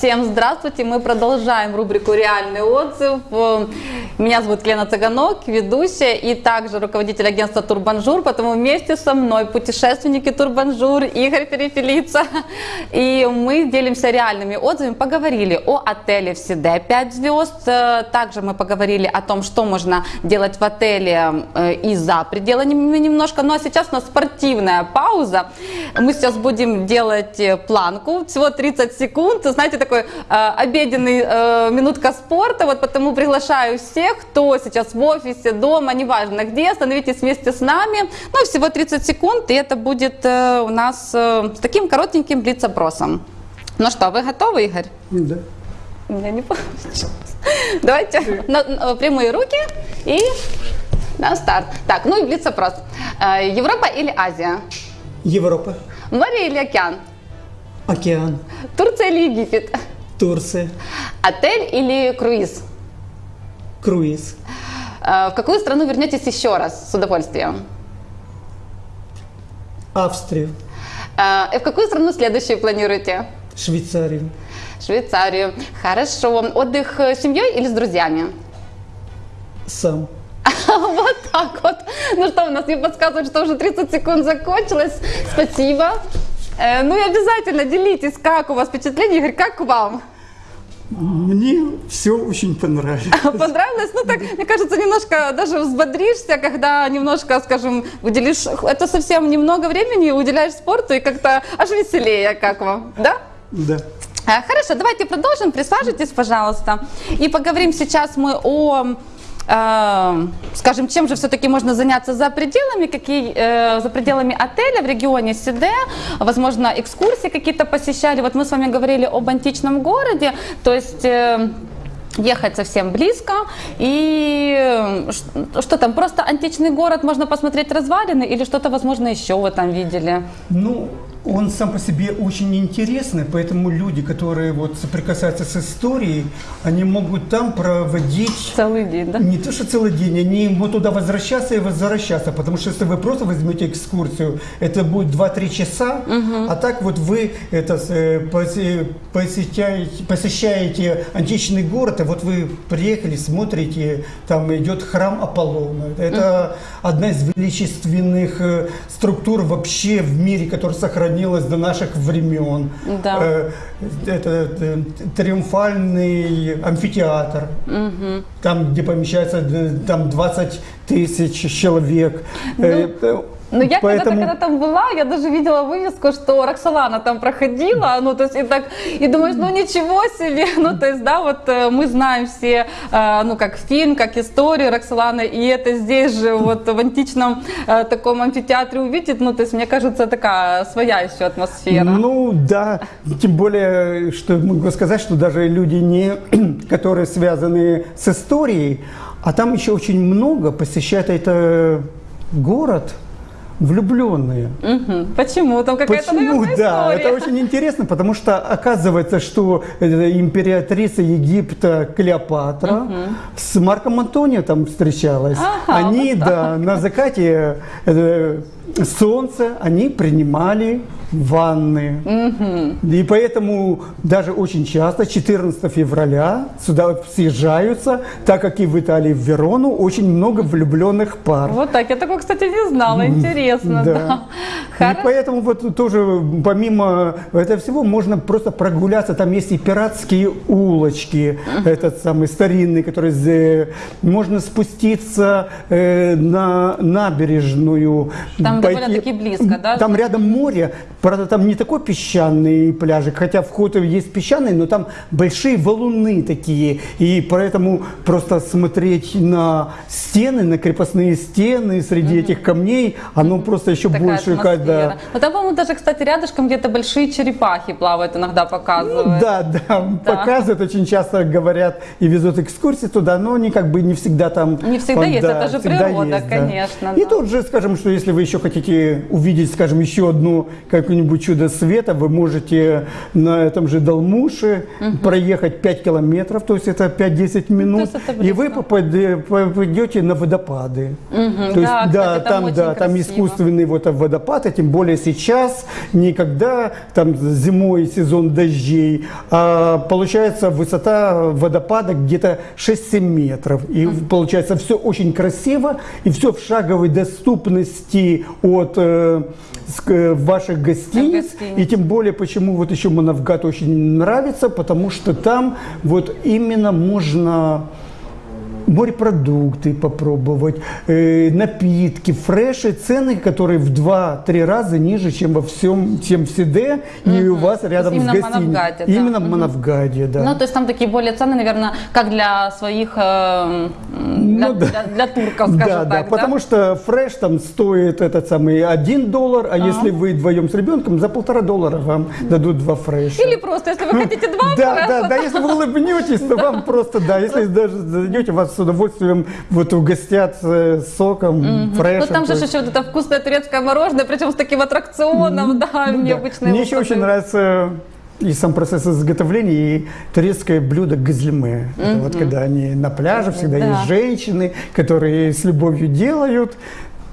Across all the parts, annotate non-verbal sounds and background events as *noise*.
Всем здравствуйте! Мы продолжаем рубрику «Реальный отзыв». Э, Меня зовут Лена Цыганок, ведущая и также руководитель агентства «Турбанжур», потому вместе со мной путешественники «Турбанжур» Игорь Перепелица. И мы делимся реальными отзывами, поговорили о отеле в Сиде 5 звезд. Э, Также мы поговорили о том, что можно делать в отеле э, и за пределами немножко. Ну а сейчас у нас спортивная пауза. Мы сейчас будем делать э, планку, всего 30 секунд. Знаете, такой э, обеденный э, минутка спорта, вот потому приглашаю всех, кто сейчас в офисе, дома, неважно где, становитесь вместе с нами. Ну, всего 30 секунд, и это будет э, у нас э, с таким коротеньким блиц-опросом. Ну что, вы готовы, Игорь? Да. У меня не *laughs* получилось. Давайте на, прямые руки и на старт. Так, ну и блиц-опрос. Э, Европа или Азия? Европа, Море или океан? Океан, Турция или Египет? Турция, Отель или круиз? круиз, Э, В какую страну вернетесь еще раз с удовольствием? Австрию, Э, И в какую страну следующую планируете? Швейцарию, Швейцарию. Хорошо. Отдых с семьей или с друзьями? сам. *laughs* Вот так вот. Ну что, у нас мне подсказывают, что уже 30 секунд закончилось. Спасибо. Э, Ну и обязательно делитесь, как у вас впечатление, Игорь, как вам? Мне все очень понравилось. *laughs* Понравилось? Ну так, мне кажется, немножко даже взбодришься, когда немножко, скажем, уделишь, это совсем немного времени уделяешь спорту и как-то аж веселее, как вам, да? Да. А, Хорошо, давайте продолжим. Присаживайтесь, пожалуйста. И поговорим сейчас мы о э, скажем, чем же все-таки можно заняться за пределами, какие, э, за пределами отеля в регионе Сиде, возможно, экскурсии какие-то посещали. Вот мы с вами говорили об античном городе, то есть э, ехать совсем близко. И э, ш- что там, просто античный город, можно посмотреть развалины или что-то, возможно, еще вы там видели? Ну, он сам по себе очень интересный, поэтому люди, которые вот соприкасаются с историей, они могут там проводить Целый день, да? Не то, что целый день, они могут туда возвращаться и возвращаться, потому что если вы просто возьмете экскурсию, это будет 2-3 часа, а так вот вы это, э, посе- посещаете, посещаете античный город, и вот вы приехали, смотрите, там идет храм Аполлона. Это одна из величественных э, структур вообще в мире, которая сохранилась до наших времен. Да. Э, Это э, триумфальный амфитеатр, там, где помещается э, там 20 тысяч человек. Э, э, Ну, я поэтому- когда-то, когда там была, я даже видела вывеску, что Роксолана там проходила, ну, то есть, и так, и думаешь, ну, ничего себе, *laughs* ну, то есть, да, вот э, мы знаем все, э, ну, как фильм, как историю Роксоланы, и это здесь же, вот, в античном таком амфитеатре увидеть, ну, то есть, мне кажется, такая своя еще атмосфера. Ну да, тем более, что могу сказать, что даже люди, не, *clears throat* которые связаны с историей, а там еще очень много посещают это город влюбленные. Мгм. Почему? Там какая-то, Почему? Да, история. это очень интересно, потому что оказывается, что э, императрица Египта Клеопатра с Марком Антонио там встречалась. Ага, они, вот да, на закате э, солнца они принимали ванны. И поэтому даже очень часто 14 февраля сюда съезжаются, так как и в Италии, в Верону, очень много влюбленных пар. Вот так, я такого, кстати, не знала, интересно, да. Да. И поэтому вот тоже помимо этого всего можно просто прогуляться. Там есть и пиратские улочки, этот самый старинный, который зе- можно спуститься э, на набережную. Там довольно-таки близко, да? Там рядом море, правда там не такой песчаный пляжик, хотя вход есть песчаный, но там большие валуны такие, и поэтому просто смотреть на стены, на крепостные стены среди этих камней, оно просто еще Такая больше, когда Ну, там, по-моему, даже, кстати, рядышком где-то большие черепахи плавают, иногда показывают. Да, да, показывают, очень часто говорят и везут экскурсии туда, но они как бы не всегда там. Не всегда есть, это же природа, есть, да. конечно, И да. тут же скажем, что если вы еще хотите хотите увидеть, скажем, еще одно какое-нибудь чудо света, вы можете на этом же Далмуше проехать 5 километров, то есть это 5-10 минут, есть это и вы попадете на водопады. Мгм, То есть, да, кстати, там да, там искусственный вот водопад, и тем более сейчас, никогда там зимой сезон дождей, а получается высота водопада где-то 6-7 метров. И получается все очень красиво, и все в шаговой доступности от э, ск- э, ваших гостиниц. гостиниц. И тем более, почему вот еще Манавгат очень нравится, потому что там вот именно можно морепродукты попробовать, э, напитки, фреши, цены, которые в 2-3 раза ниже, чем во всем, чем в Сиде и у вас рядом с гостиницей. Манавгате, да. Именно в Манавгаде, да. Ну, то есть там такие более цены, наверное, как для своих, э, м, для, Ну, да. для- для турков, скажем да, да, так, потому что фреш там стоит этот самый 1 доллар, а если вы вдвоем с ребенком, за полтора доллара вам дадут два фреша. Или просто, если вы хотите два Да, фреша, да, да, если вы улыбнетесь, то *laughs* вам просто, да, если даже зайдете, вас удовольствием вот угостят э, соком, фрешем. Ну там же еще вот это вкусное турецкое мороженое, причем с таким аттракционом, да, Ну да. необычное. Мне еще очень нравится и сам процесс изготовления, и турецкое блюдо газлиме. Это вот когда они на пляже, всегда Да. есть женщины, которые с любовью делают.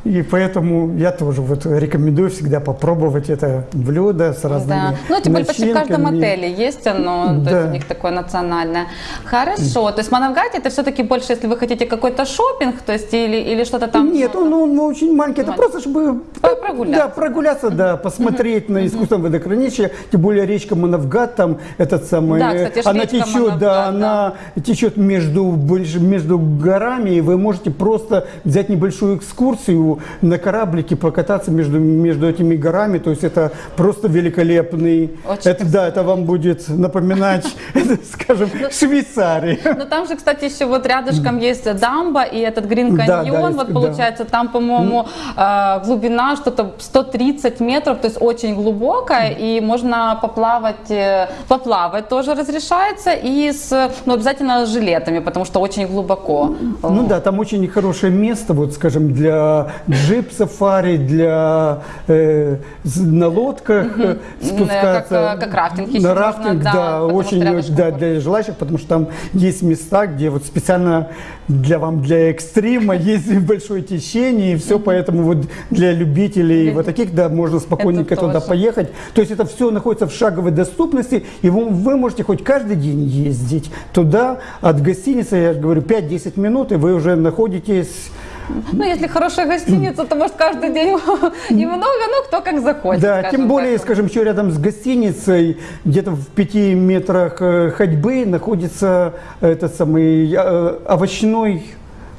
И поэтому я тоже вот рекомендую всегда попробовать это блюдо с разными Да. Ну, тем более почти в каждом отеле есть оно, то Да. есть у них такое национальное. Хорошо, то есть Манавгате это все-таки больше, если вы хотите какой-то шопинг, то есть или, или что-то там. Нет, он, он очень маленький. Это просто, чтобы прогуляться. Да, прогуляться, да, посмотреть на искусственное водохранилище. Тем более речка Манавгат, там этот самый, Да, кстати, она течет, Манавгат, да, она течет между, между горами, и вы можете просто взять небольшую экскурсию на кораблике, покататься между, между этими горами. То есть это просто великолепный. Очень это, да, это вам будет напоминать, *laughs* скажем, Швейцарию. Ну там же, кстати, еще вот рядышком есть дамба и этот Грин каньон, вот получается там, по-моему, э, глубина что-то 130 метров, то есть очень глубокая, и можно поплавать, э, поплавать тоже разрешается, и с, ну обязательно с жилетами, потому что очень глубоко. Ну да, там очень хорошее место, вот скажем, для джип-сафари, для э, на лодках э, спускаться. Как, э, как рафтинг На можно, рафтинг, да, да, очень, да, для желающих, потому что там есть места, где вот специально для вам, для экстрима, есть большое течение, и все, поэтому вот для любителей вот таких, да, можно спокойненько Это туда тоже. поехать. То есть это все находится в шаговой доступности, и вы, вы можете хоть каждый день ездить туда, от гостиницы, я же говорю, 5-10 минут, и вы уже находитесь Ну, если хорошая гостиница, то может каждый день *laughs* и много, ну кто как захочет. Да, тем более, так. скажем, еще рядом с гостиницей, где-то в пяти метрах э, ходьбы находится этот самый э, овощной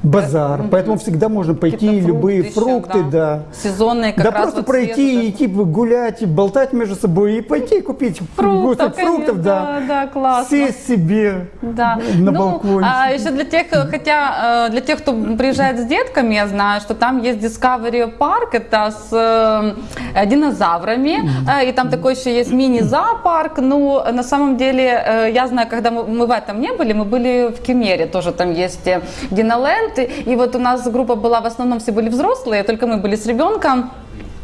базар. Поэтому всегда можно пойти, Какие-то любые еще, фрукты, да. Сезонные как да, раз просто вот пройти, свежие. идти гулять, болтать между собой и пойти купить Фруктов, фруктов, да. да, да, классно. Сесть себе Да. на ну, балконе. А еще для тех, хотя э, для тех, кто приезжает с детками, я знаю, что там есть Discovery Park, это с э, динозаврами, э, и там такой еще есть мини-зоопарк. Ну, на самом деле, я знаю, когда мы, мы в этом не были, мы были в Кемере, тоже там есть Диноленд, и, и вот у нас группа была, в основном все были взрослые, только мы были с ребенком.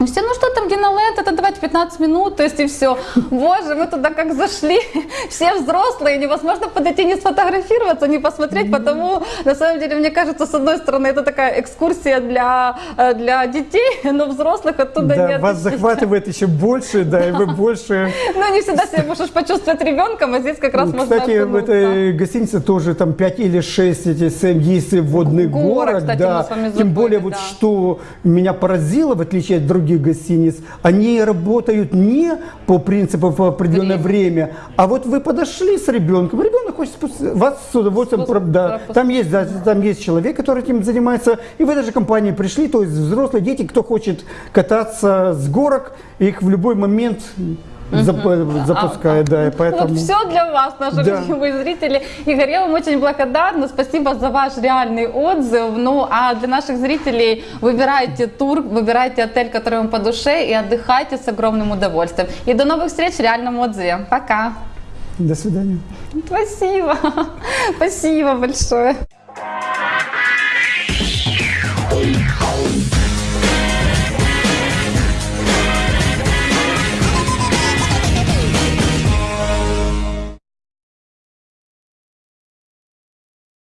И Все, ну что там, Диноленд, это давайте 15 минут, то есть и все. Боже, мы туда как зашли, *laughs* все взрослые, невозможно подойти не сфотографироваться, не посмотреть, потому, на самом деле, мне кажется, с одной стороны, это такая экскурсия для, э, для детей, но взрослых оттуда Да, нет. вас захватывает еще больше, да, и вы больше *laughs* Ну, не всегда себя можешь почувствовать ребенком, а здесь как раз можно Ну, Кстати, в этой гостинице тоже там 5 или 6 эти есть водных горок, да. Тем более вот что меня поразило, в отличие от других гостиниц, они работают не по принципу в определенное время, а вот вы подошли с ребенком, ребенок хочет вас с удовольствием, Спуск- да, там есть, да, там есть человек, который этим занимается, и в этой же компании пришли, то есть взрослые дети, кто хочет кататься с горок, их в любой момент зап- запускают, да, и поэтому... Вот все для вас, наши Да. любимые зрители. Игорь, я вам очень благодарна. Спасибо за ваш реальный отзыв. Ну, а для наших зрителей выбирайте тур, выбирайте отель, который вам по душе, и отдыхайте с огромным удовольствием. И до новых встреч в реальном отзыве. Пока. До свидания. Спасибо. *laughs* Спасибо большое.